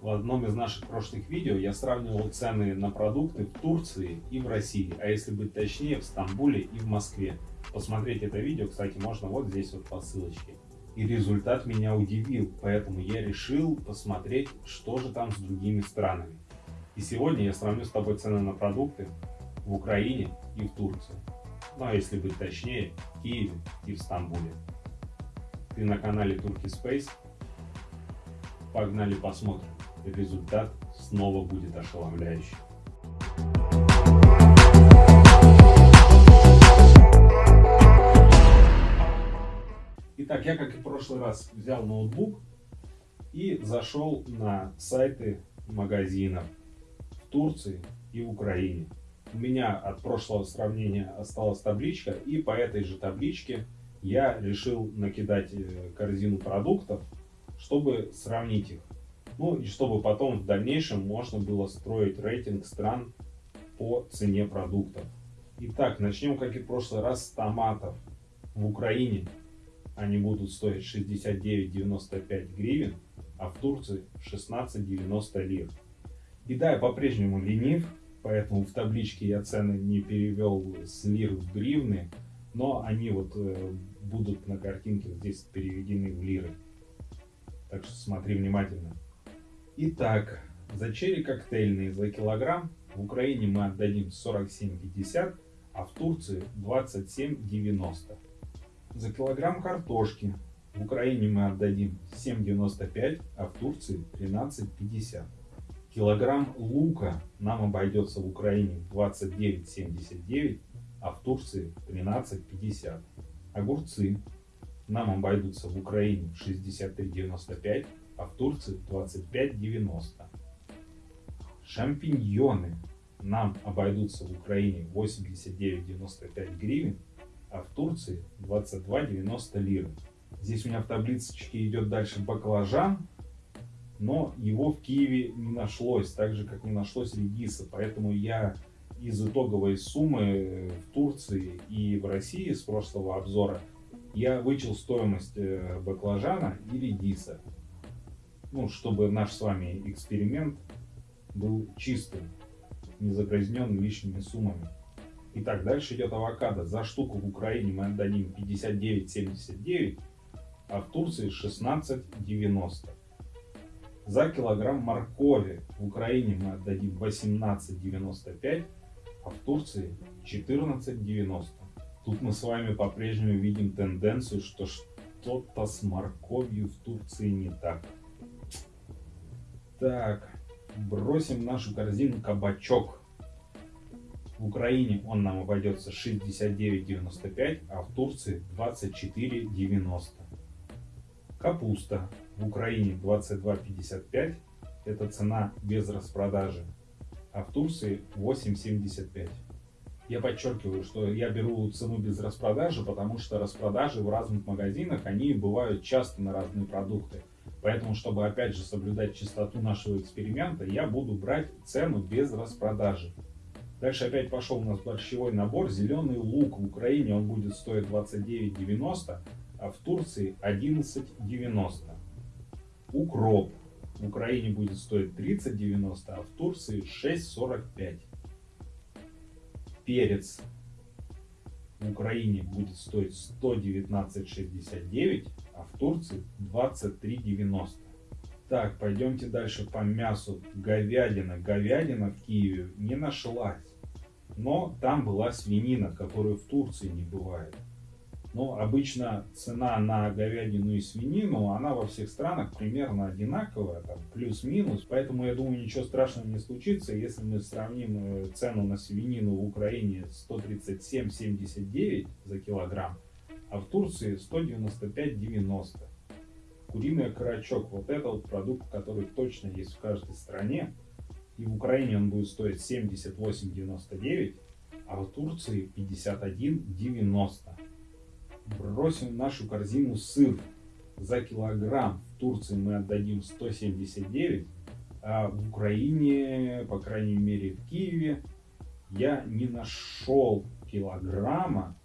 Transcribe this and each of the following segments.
В одном из наших прошлых видео я сравнивал цены на продукты в Турции и в России, а если быть точнее, в Стамбуле и в Москве. Посмотреть это видео, кстати, можно вот здесь вот по ссылочке. И результат меня удивил, поэтому я решил посмотреть, что же там с другими странами. И сегодня я сравню с тобой цены на продукты в Украине и в Турции. Ну а если быть точнее, в Киеве и в Стамбуле. Ты на канале Turkey Space. Погнали посмотрим. Результат снова будет ошеломляющий. Итак, я, как и в прошлый раз, взял ноутбук и зашел на сайты магазинов в Турции и в Украине. У меня от прошлого сравнения осталась табличка, и по этой же табличке я решил накидать э, корзину продуктов, чтобы сравнить их. Ну и чтобы потом в дальнейшем можно было строить рейтинг стран по цене продуктов. Итак, начнем, как и в прошлый раз, с томатов. В Украине они будут стоить 69,95 гривен, а в Турции 16,90 лир. И да, я по-прежнему ленив, поэтому в табличке я цены не перевел с лир в гривны, но они вот э, будут на картинке здесь переведены в лиры. Так что смотри внимательно. Итак, за черри коктейльные за килограмм в Украине мы отдадим 47,50, а в Турции 27,90. За килограмм картошки в Украине мы отдадим 7,95, а в Турции 13,50. Килограмм лука нам обойдется в Украине 29,79, а в Турции 13,50. Огурцы нам обойдутся в Украине 63,95, а в Турции 25,90. Шампиньоны нам обойдутся в Украине 89,95 гривен, а в Турции 22,90 лиры. Здесь у меня в таблицечке идет дальше баклажан, но его в Киеве не нашлось, так же как не нашлось редиса, поэтому я из итоговой суммы в Турции и в России с прошлого обзора я вычел стоимость э, баклажана и редиса, ну, чтобы наш с вами эксперимент был чистым, не загрязнен лишними суммами. Итак, дальше идет авокадо. За штуку в Украине мы отдадим 59,79, а в Турции 16,90. За килограмм моркови в Украине мы отдадим 18,95, а в Турции 14,90. Тут мы с вами по-прежнему видим тенденцию, что что-то с морковью в Турции не так. Так, бросим в нашу корзину кабачок. В Украине он нам обойдется 69,95, а в Турции 24,90. Капуста в Украине 22,55. Это цена без распродажи. А в Турции 8,75. Я подчеркиваю, что я беру цену без распродажи, потому что распродажи в разных магазинах, они бывают часто на разные продукты. Поэтому, чтобы опять же соблюдать чистоту нашего эксперимента, я буду брать цену без распродажи. Дальше опять пошел у нас борщевой набор. Зеленый лук в Украине он будет стоить 29,90, а в Турции 11,90. Укроп в Украине будет стоить 30,90, а в Турции 6,45. Перец в Украине будет стоить 119,69, а в Турции 23,90. Так, пойдемте дальше по мясу. Говядина. Говядина в Киеве не нашлась. Но там была свинина, которую в Турции не бывает. Но обычно цена на говядину и свинину, она во всех странах примерно одинаковая, там плюс-минус. Поэтому я думаю, ничего страшного не случится, если мы сравним э, цену на свинину в Украине 137,79 за килограмм, а в Турции 195,90. Куриный окорочок, вот это вот продукт, который точно есть в каждой стране. И в Украине он будет стоить 78,99, а в Турции 51,90. Бросим в нашу корзину сыр. За килограмм в Турции мы отдадим 179, а в Украине, по крайней мере в Киеве, я не нашел килограмма.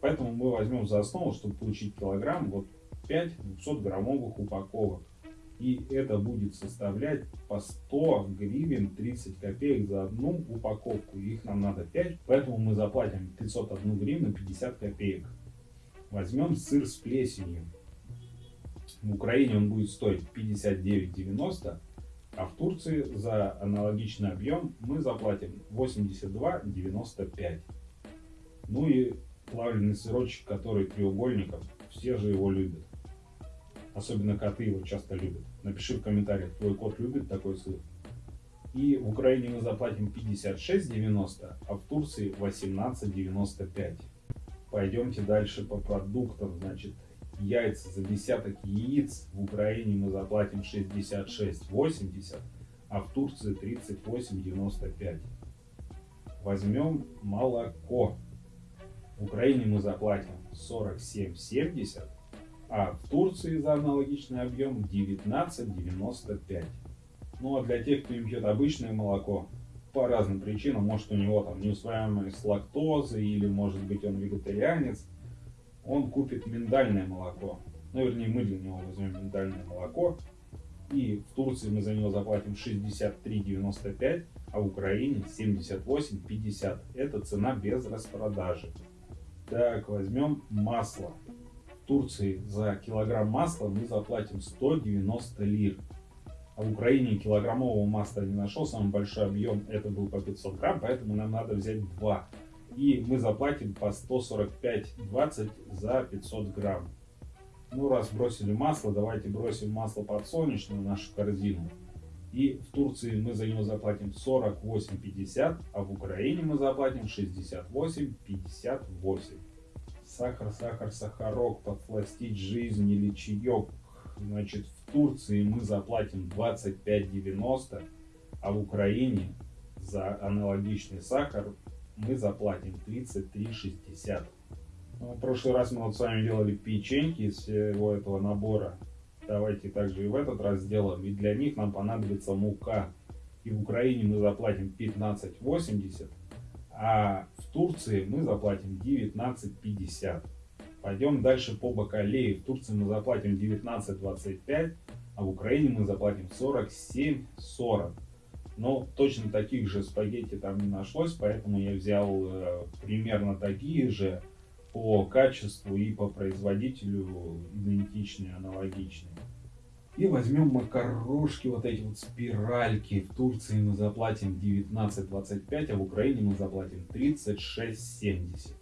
Поэтому мы возьмем за основу, чтобы получить килограмм, вот 5 200 граммовых упаковок. И это будет составлять по 100 гривен 30 копеек за одну упаковку. Их нам надо 5, поэтому мы заплатим 501 гривну 50 копеек. Возьмем сыр с плесенью. В Украине он будет стоить 59,90, а в Турции за аналогичный объем мы заплатим 82,95. Ну и плавленый сырочек, который треугольником, все же его любят. Особенно коты его часто любят. Напиши в комментариях, твой кот любит такой сыр. И в Украине мы заплатим 56,90, а в Турции 18,95. Пойдемте дальше по продуктам. Значит, яйца за десяток яиц в Украине мы заплатим 66,80, а в Турции 38,95. Возьмем молоко. В Украине мы заплатим 47,70, а в Турции за аналогичный объем 19,95. Ну а для тех, кто им пьет обычное молоко, по разным причинам, может у него там неусвояемость лактозы или может быть он вегетарианец, он купит миндальное молоко. Ну, вернее, мы для него возьмем миндальное молоко. И в Турции мы за него заплатим 63,95, а в Украине 78,50. Это цена без распродажи. Так, возьмем масло. В Турции за килограмм масла мы заплатим 190 лир. А в Украине килограммового масла не нашел, самый большой объем это был по 500 грамм, поэтому нам надо взять 2. И мы заплатим по 145,20 за 500 грамм. Ну, раз бросили масло, давайте бросим масло подсолнечное в нашу корзину. И в Турции мы за него заплатим 48,50, а в Украине мы заплатим 68,58. Сахар, сахар, сахарок, подсластить жизнь или чаек. Значит, в Турции мы заплатим 25,90, а в Украине за аналогичный сахар мы заплатим 33,60. Ну, в прошлый раз мы вот с вами делали печеньки из всего этого набора. Давайте также и в этот раз сделаем. И для них нам понадобится мука. И в Украине мы заплатим 15,80, а в Турции мы заплатим 19,50. Пойдем дальше по бакалее. В Турции мы заплатим 19,25, а в Украине мы заплатим 47,40. Но точно таких же спагетти там не нашлось, поэтому я взял э, примерно такие же по качеству и по производителю идентичные, аналогичные. И возьмем макарошки, вот эти вот спиральки. В Турции мы заплатим 19,25, а в Украине мы заплатим 36,70.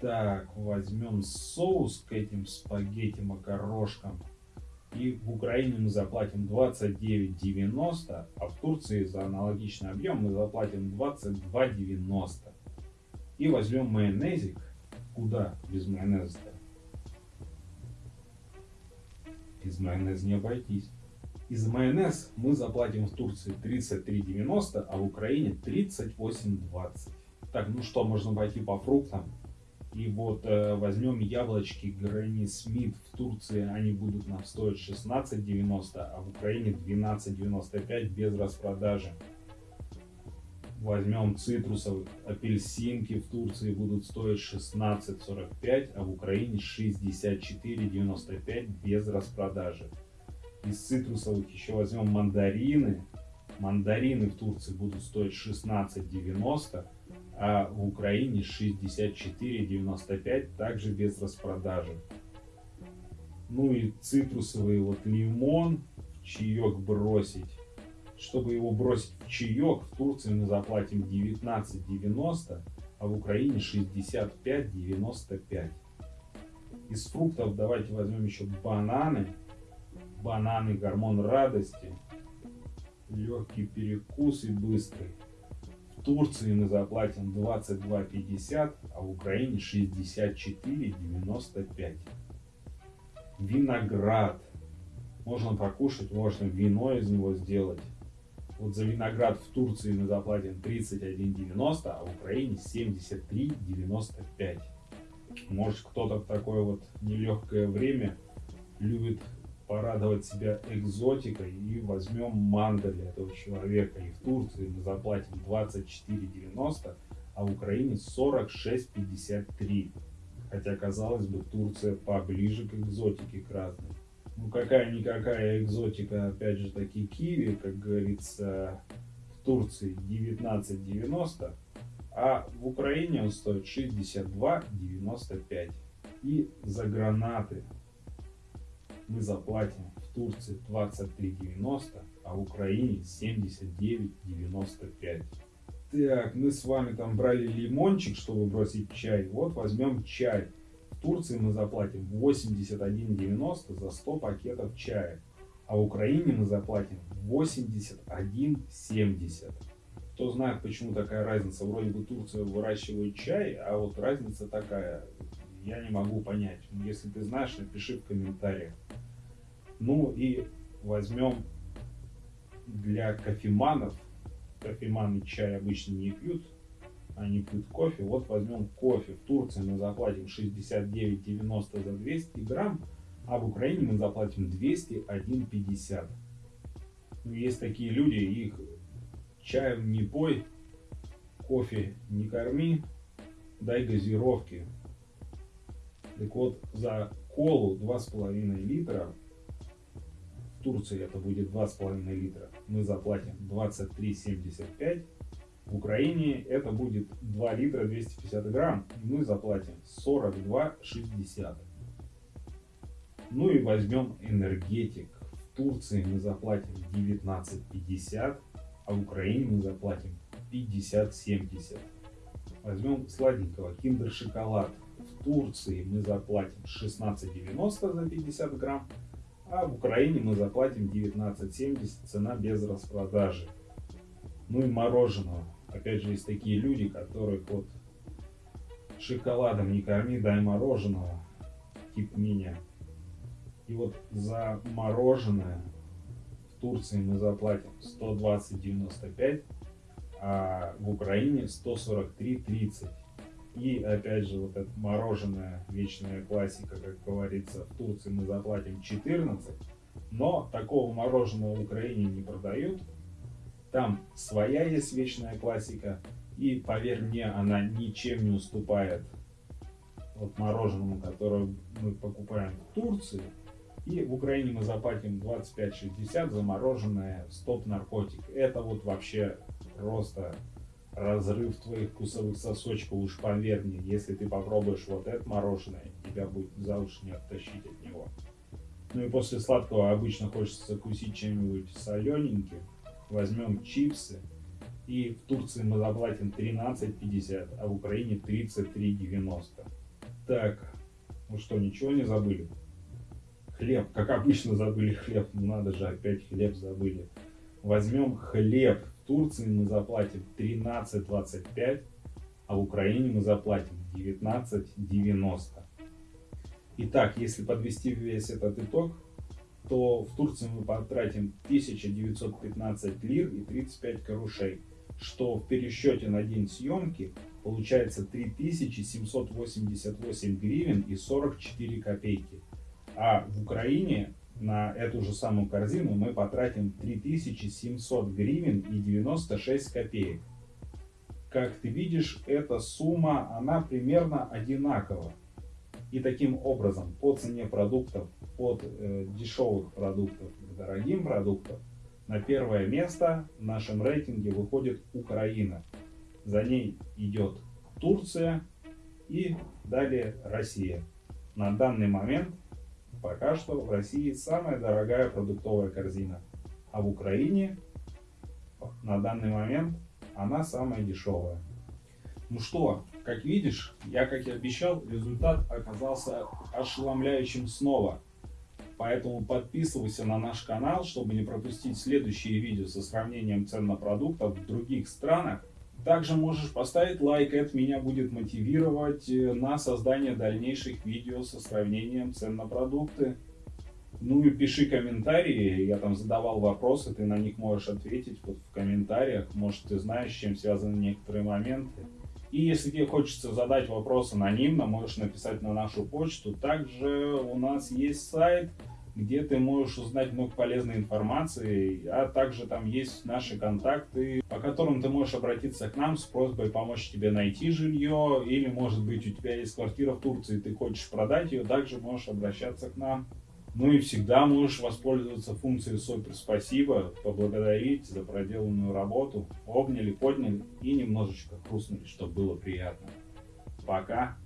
Так, возьмем соус к этим спагетти макарошкам. И в Украине мы заплатим 29,90, а в Турции за аналогичный объем мы заплатим 22,90. И возьмем майонезик. Куда без майонеза-то? Без майонеза не обойтись. Из майонез мы заплатим в Турции 33,90, а в Украине 38,20. Так, ну что, можно пойти по фруктам. И вот э, возьмем яблочки Гренни Смит в Турции, они будут нам стоить 16,90, а в Украине 12,95 без распродажи. Возьмем цитрусовых, апельсинки в Турции будут стоить 16,45, а в Украине 64,95 без распродажи. Из цитрусовых еще возьмем мандарины. Мандарины в Турции будут стоить 16,90, а в Украине 64,95, также без распродажи. Ну и цитрусовый вот лимон в чаек бросить. Чтобы его бросить в чаек, в Турции мы заплатим 19,90, а в Украине 65,95. Из фруктов давайте возьмем еще бананы. Бананы гормон радости. Легкий перекус и быстрый. В Турции мы заплатим 22,50, а в Украине 64,95. Виноград. Можно покушать, можно вино из него сделать. Вот за виноград в Турции мы заплатим 31,90, а в Украине 73,95. Может кто-то в такое вот нелегкое время любит порадовать себя экзотикой и возьмем манго для этого человека. И в Турции мы заплатим 24,90, а в Украине 46,53. Хотя, казалось бы, Турция поближе к экзотике к разным. Ну какая-никакая экзотика, опять же таки киви, как говорится, в Турции 19,90, а в Украине он стоит 62,95. И за гранаты мы заплатим в Турции 23,90, а в Украине 79,95. Так, мы с вами там брали лимончик, чтобы бросить чай. Вот возьмем чай. В Турции мы заплатим 81,90 за 100 пакетов чая. А в Украине мы заплатим 81,70. Кто знает, почему такая разница. Вроде бы Турция выращивает чай, а вот разница такая. Я не могу понять. Если ты знаешь, напиши в комментариях. Ну и возьмем для кофеманов кофеманы чай обычно не пьют, они пьют кофе. Вот возьмем кофе. В Турции мы заплатим 69,90 за 200 грамм, а в Украине мы заплатим 201,50. Ну, есть такие люди, их чаем не пой, кофе не корми, дай газировки. Так вот, за колу 2,5 литра в Турции это будет 2,5 литра, мы заплатим 23,75. В Украине это будет 2 литра 250 грамм, мы заплатим 42,60. Ну и возьмем энергетик. В Турции мы заплатим 19,50, а в Украине мы заплатим 50,70. Возьмем сладенького, киндер шоколад. В Турции мы заплатим 16,90 за 50 грамм, а в Украине мы заплатим 19,70, цена без распродажи. Ну и мороженого. Опять же, есть такие люди, которые вот шоколадом не корми, дай мороженого, тип меня. И вот за мороженое в Турции мы заплатим 120,95, а в Украине 143,30. И опять же, вот это мороженое, вечная классика, как говорится, в Турции мы заплатим 14, но такого мороженого в Украине не продают. Там своя есть вечная классика, и поверь мне, она ничем не уступает вот мороженому, которое мы покупаем в Турции. И в Украине мы заплатим 25-60 за мороженое стоп-наркотик. Это вот вообще просто разрыв твоих вкусовых сосочков, уж поверь мне, если ты попробуешь вот это мороженое, тебя будет за уши не оттащить от него. Ну и после сладкого обычно хочется закусить чем-нибудь солененьким. Возьмем чипсы. И в Турции мы заплатим 13,50, а в Украине 33,90. Так, ну что, ничего не забыли? Хлеб, как обычно забыли хлеб, ну надо же, опять хлеб забыли. Возьмем хлеб Турции мы заплатим 13.25, а в Украине мы заплатим 19.90. Итак, если подвести весь этот итог, то в Турции мы потратим 1915 лир и 35 карушей, что в пересчете на день съемки получается 3788 гривен и 44 копейки. А в Украине на эту же самую корзину мы потратим 3700 гривен и 96 копеек. Как ты видишь, эта сумма, она примерно одинакова. И таким образом, по цене продуктов, от э, дешевых продуктов к дорогим продуктам, на первое место в нашем рейтинге выходит Украина. За ней идет Турция и далее Россия. На данный момент Пока что в России самая дорогая продуктовая корзина, а в Украине на данный момент она самая дешевая. Ну что, как видишь, я, как и обещал, результат оказался ошеломляющим снова. Поэтому подписывайся на наш канал, чтобы не пропустить следующие видео со сравнением цен на продуктов в других странах также можешь поставить лайк, это меня будет мотивировать э, на создание дальнейших видео со сравнением цен на продукты. Ну и пиши комментарии, я там задавал вопросы, ты на них можешь ответить вот в комментариях. Может ты знаешь, с чем связаны некоторые моменты. И если тебе хочется задать вопрос анонимно, можешь написать на нашу почту. Также у нас есть сайт где ты можешь узнать много полезной информации, а также там есть наши контакты, по которым ты можешь обратиться к нам с просьбой помочь тебе найти жилье, или может быть у тебя есть квартира в Турции, ты хочешь продать ее, также можешь обращаться к нам. Ну и всегда можешь воспользоваться функцией супер спасибо, поблагодарить за проделанную работу, обняли, подняли и немножечко хрустнули, чтобы было приятно. Пока.